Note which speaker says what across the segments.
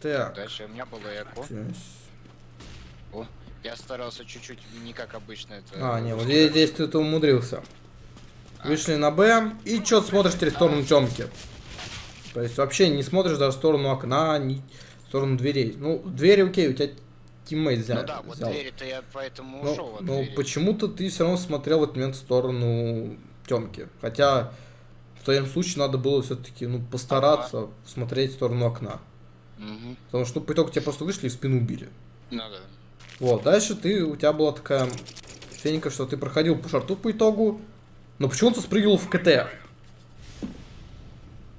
Speaker 1: Так.
Speaker 2: Дальше у меня было эко.
Speaker 1: Здесь.
Speaker 2: О, я старался чуть-чуть не как обычно это.
Speaker 1: А, не, вот здесь, здесь ты это умудрился. Вышли на Б, и что смотришь через сторону темки. То есть вообще не смотришь даже в сторону окна, ни в сторону дверей. Ну, двери окей, у тебя тиммейт взял.
Speaker 2: Ну да, вот
Speaker 1: взял.
Speaker 2: двери-то я поэтому
Speaker 1: Но,
Speaker 2: ушел от
Speaker 1: но почему-то ты все равно смотрел в этот момент в сторону темки. Хотя в твоем случае надо было все-таки ну, постараться смотреть в сторону окна.
Speaker 2: Мгм.
Speaker 1: Потому что по итогу тебя просто вышли и в спину убили.
Speaker 2: Ну да.
Speaker 1: Вот, дальше ты, у тебя была такая феника, что ты проходил по шарту по итогу, но почему-то спрыгивал в КТ.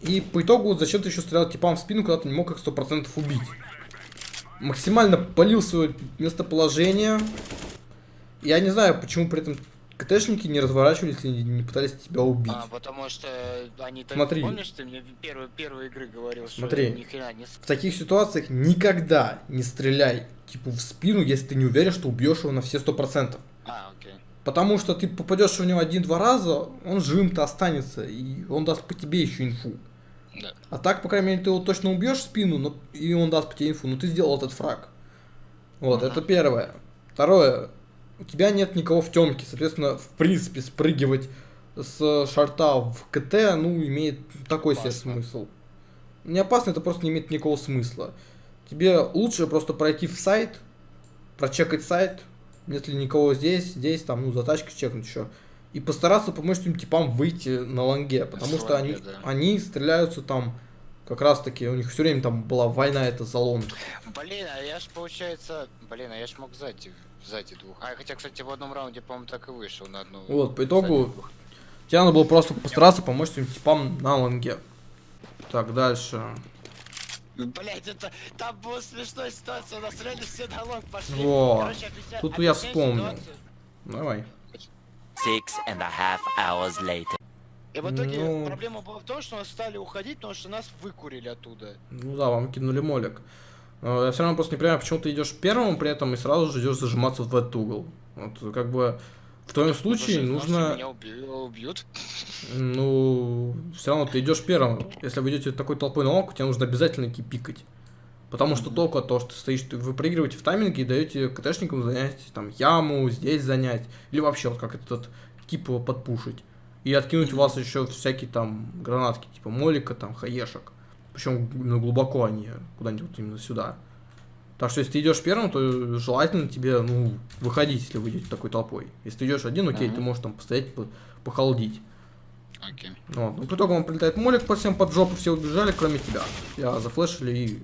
Speaker 1: И по итогу зачем ты еще стрелял типам в спину, когда ты не мог их 100% убить. Максимально полил свое местоположение. Я не знаю, почему при этом КТшники не разворачивались и не, пытались тебя убить.
Speaker 2: А, потому что они.
Speaker 1: Смотри.
Speaker 2: Помнишь, ты мне в первой, первой игры говорил,
Speaker 1: Смотри.
Speaker 2: что ни хрена не...
Speaker 1: В таких ситуациях никогда не стреляй типа в спину, если ты не уверен, что убьешь его на все 100%.
Speaker 2: А, окей.
Speaker 1: Потому что ты попадешь в него один-два раза, он живым-то останется, и он даст по тебе еще инфу.
Speaker 2: Да.
Speaker 1: А так, по крайней мере, ты его точно убьешь в спину, но, и он даст по тебе инфу, но ты сделал этот фраг. Вот,
Speaker 2: Ага.
Speaker 1: это первое. Второе, у тебя нет никого в темке, соответственно, в принципе, спрыгивать с шарта в КТ, ну, имеет такой себе
Speaker 2: Опасно.
Speaker 1: смысл. Не опасно, это просто не имеет никакого смысла. Тебе лучше просто пройти в сайт, прочекать сайт, нет ли никого здесь, здесь, там, ну, за тачкой чекнуть еще. И постараться помочь этим типам выйти на ланге, потому что
Speaker 2: ланге,
Speaker 1: они,
Speaker 2: да.
Speaker 1: они стреляются там, как раз таки, у них все время там была война это за long.
Speaker 2: Блин, а я ж, получается... Блин, а я ж мог сзади, сзади двух. А хотя, кстати, в одном раунде, по-моему, так и вышел на одну...
Speaker 1: Вот, по итогу, тебе надо было просто постараться помочь этим типам на лонге. Так, дальше.
Speaker 2: Блять, это... Там была смешная ситуация, у нас реально все на long пошли.
Speaker 1: Во,
Speaker 2: Короче, объясня-
Speaker 1: тут я вспомнил.
Speaker 2: ситуацию.
Speaker 1: Давай.
Speaker 3: Six and a half hours later.
Speaker 2: И в итоге
Speaker 1: Ну.
Speaker 2: проблема была в том, что нас стали уходить, потому что нас выкурили оттуда.
Speaker 1: Ну да, вам кинули молик. Но Я все равно просто не понимаю, почему ты идешь первым при этом и сразу же идешь зажиматься в этот угол. Вот как бы в твоем случае
Speaker 2: знал, что
Speaker 1: нужно,
Speaker 2: Меня убьют.
Speaker 1: ну, все равно ты идешь первым. Если вы идете такой толпой на лонг, тебе нужно обязательно идти пикать. Потому что толку от того, что ты стоишь, ты- вы проигрываете в тайминге и даете КТшникам занять там яму, здесь занять, или вообще вот как этот тип его подпушить. И откинуть у вас еще всякие там гранатки, типа молика, там, хаешек. Причем именно глубоко они, куда-нибудь вот именно сюда. Так что если ты идешь первым, то желательно тебе, ну, выходить, если вы идете такой толпой. Если ты идешь один, окей,
Speaker 2: Ага.
Speaker 1: ты можешь там постоять, по- похолодить.
Speaker 2: Окей.
Speaker 1: Вот. Ну, по итогу он прилетает молик по всем под жопу, все убежали, кроме тебя. Я зафлешили и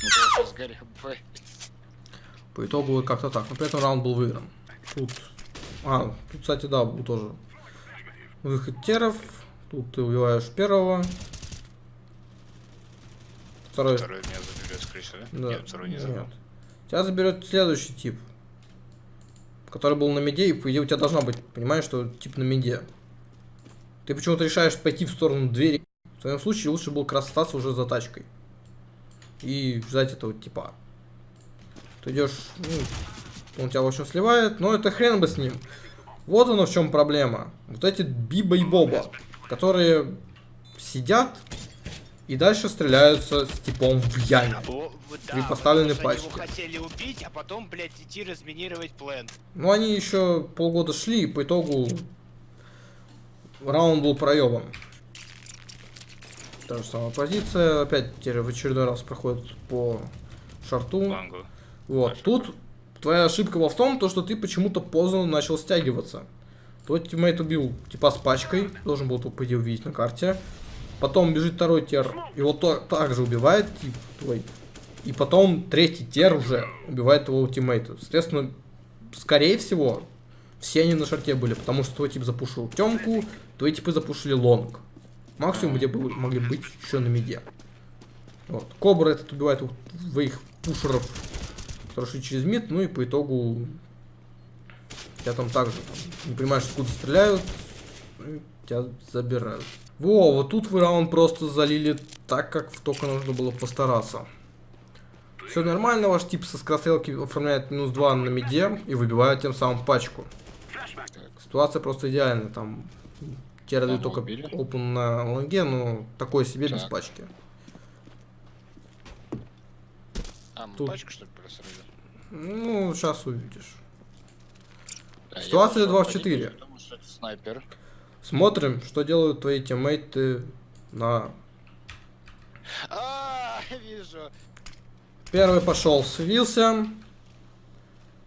Speaker 2: Ну,
Speaker 1: по итогу как-то так. Но при этом раунд был выигран. Тут, а, тут, кстати, да, был тоже выход теров. Тут ты убиваешь первого. Второй.
Speaker 2: Второй меня заберет, скорее всего, да?
Speaker 1: Да.
Speaker 2: Нет, второй не забрал.
Speaker 1: Нет. Тебя заберет следующий тип. Который был на меде, и по идее у тебя должна быть, понимаешь, что тип на меде. Ты почему-то решаешь пойти в сторону двери. В твоем случае лучше было остаться уже за тачкой. И ждать этого типа. Ты идешь, ну, он тебя в общем сливает, но это хрен бы с ним. Вот оно в чем проблема. Вот эти Биба и Боба, которые сидят и дальше стреляются с типом в яме.
Speaker 2: О,
Speaker 1: При поставленной пачке.
Speaker 2: Его хотели убить, а потом, блядь, идти разминировать плент.
Speaker 1: Ну, они еще полгода шли, и по итогу раунд был проебан. Та же самая позиция. Опять теперь в очередной раз проходит по шорту.
Speaker 2: Лонгу.
Speaker 1: Вот. Тут твоя ошибка была в том, то, что ты почему-то поздно начал стягиваться. Твой тиммейт убил типа с пачкой, должен был его, по идее, увидеть на карте. Потом бежит второй тер, его то, также убивает тип твой. И потом третий тер уже убивает твоего тиммейта. Соответственно, скорее всего, все они на шорте были, потому что твой тип запушил темку, твои типы запушили лонг. Максимум, где были, могли быть еще на миде. Вот. Кобра этот убивает двоих пушеров, которые шли через мид, ну и по итогу тебя там также не понимаешь, откуда стреляют, тебя забирают. Во, вот тут вы раунд просто залили так, как только нужно было постараться. Все нормально, ваш тип со скорострелки оформляет минус 2 на миде и выбивает тем самым пачку. Ситуация просто идеальная, там те дают только
Speaker 2: убили.
Speaker 1: open на лонге, но такое себе без
Speaker 2: Так.
Speaker 1: пачки.
Speaker 2: А, мы
Speaker 1: Тут-
Speaker 2: пачку что ли просрали?
Speaker 1: Ну, сейчас увидишь.
Speaker 2: Да,
Speaker 1: Ситуация
Speaker 2: пошёл
Speaker 1: 2 в
Speaker 2: по
Speaker 1: 4.
Speaker 2: ним, Потому что это снайпер.
Speaker 1: Смотрим, что делают твои тиммейты на...
Speaker 2: А, вижу.
Speaker 1: Первый пошел, свился.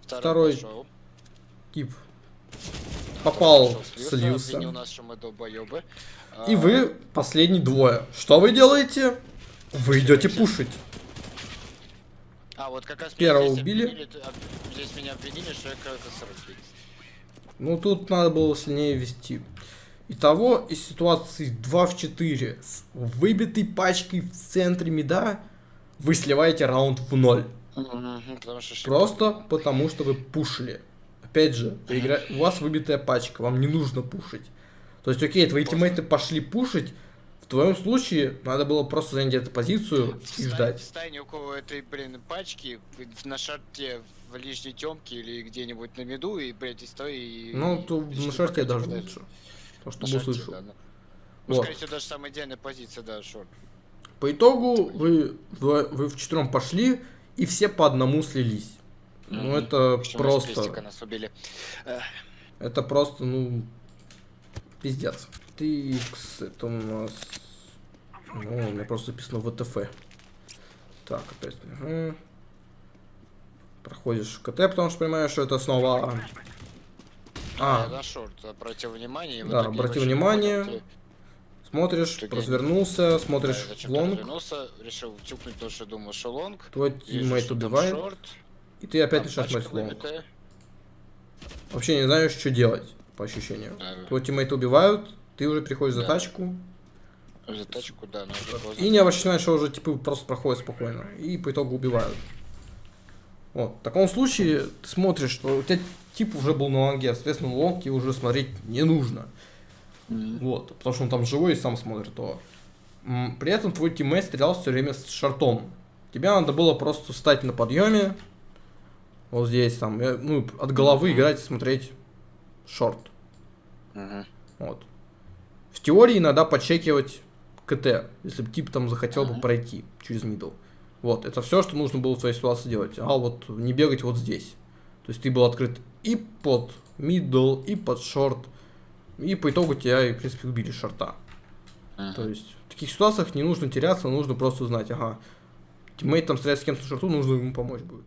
Speaker 1: Второй.
Speaker 2: пошёл.
Speaker 1: Тип попал,
Speaker 2: Пошёл,
Speaker 1: слился.
Speaker 2: Обвинил нас, что мы долбоёбы.
Speaker 1: И
Speaker 2: А,
Speaker 1: вы последний двое. Что вы делаете? Вы идете пушить.
Speaker 2: А, вот как раз
Speaker 1: Первого
Speaker 2: здесь
Speaker 1: убили.
Speaker 2: обвинили, Здесь меня обвинили, что я сороки.
Speaker 1: Ну, тут надо было сильнее вести. Итого, из ситуации 2 в 4 с выбитой пачкой в центре меда, вы сливаете раунд в ноль.
Speaker 2: Потому что
Speaker 1: Просто потому, что вы пушили. Опять же, игра- у вас выбитая пачка, вам не нужно пушить. То есть, окей, твои тиммейты пошли пушить, в твоем случае надо было просто занять эту позицию и
Speaker 2: Встань-
Speaker 1: ждать.
Speaker 2: Встань около этой, блин, пачки, на шарте в лишней темке или где-нибудь на меду, и, блядь, и стой и...
Speaker 1: Ну, то
Speaker 2: и
Speaker 1: на шарте даже лучше. То,
Speaker 2: На
Speaker 1: чтобы
Speaker 2: шарте,
Speaker 1: услышал.
Speaker 2: да, ну. Ну,
Speaker 1: Вот.
Speaker 2: скорее всего, даже самая идеальная позиция, да, шорт.
Speaker 1: По итогу вы, вы, вы в четвером пошли, и все по одному слились. Ну,
Speaker 2: Мгм.
Speaker 1: это
Speaker 2: Причем из крестика
Speaker 1: просто...
Speaker 2: нас убили.
Speaker 1: Это просто, ну... Пиздец. Тикс, это у нас... Ну, у меня просто написано ВТФ. Так, опять. Угу. Проходишь КТ, потому что понимаешь, что это снова...
Speaker 2: А,
Speaker 1: А,
Speaker 2: на short, обратил внимание.
Speaker 1: Да, обратил внимание,
Speaker 2: понял, ты-
Speaker 1: смотришь,
Speaker 2: Ты
Speaker 1: развернулся, смотришь
Speaker 2: Да,
Speaker 1: long,
Speaker 2: развернулся, решил тюкнуть то, что думал, что long.
Speaker 1: твой тиммейт убивает,
Speaker 2: short,
Speaker 1: и ты опять начинаешь
Speaker 2: пачка
Speaker 1: смотреть long.
Speaker 2: выбитая.
Speaker 1: Вообще не знаешь, что делать, по ощущениям.
Speaker 2: Да,
Speaker 1: Твой тиммейт убивают, ты уже приходишь за
Speaker 2: Да.
Speaker 1: тачку,
Speaker 2: За тачку, да,
Speaker 1: и не обращаешь, что уже типы просто проходят спокойно, и по итогу убивают. Вот, в таком случае ты смотришь, что у тебя тип уже был на лонге, соответственно, long тебе уже смотреть не нужно.
Speaker 2: Мгм.
Speaker 1: Вот, потому что он там живой и сам смотрит то. При этом твой тиммейт стрелял все время с шортом. Тебе надо было просто встать на подъеме, вот здесь, там, э, ну, от головы
Speaker 2: Мгм.
Speaker 1: играть и смотреть short.
Speaker 2: Мгм.
Speaker 1: Вот. В теории иногда подчекивать КТ, если бы тип там захотел бы
Speaker 2: Мгм.
Speaker 1: пройти через middle. Вот, это все, что нужно было в твоей ситуации делать. А вот не бегать вот здесь. То есть ты был открыт и под middle, и под short. И по итогу тебя, и, в принципе, убили шорта.
Speaker 2: Мгм.
Speaker 1: То есть в таких ситуациях не нужно теряться, нужно просто знать, ага, тиммейт там стреляет с кем-то шорту, нужно ему помочь будет.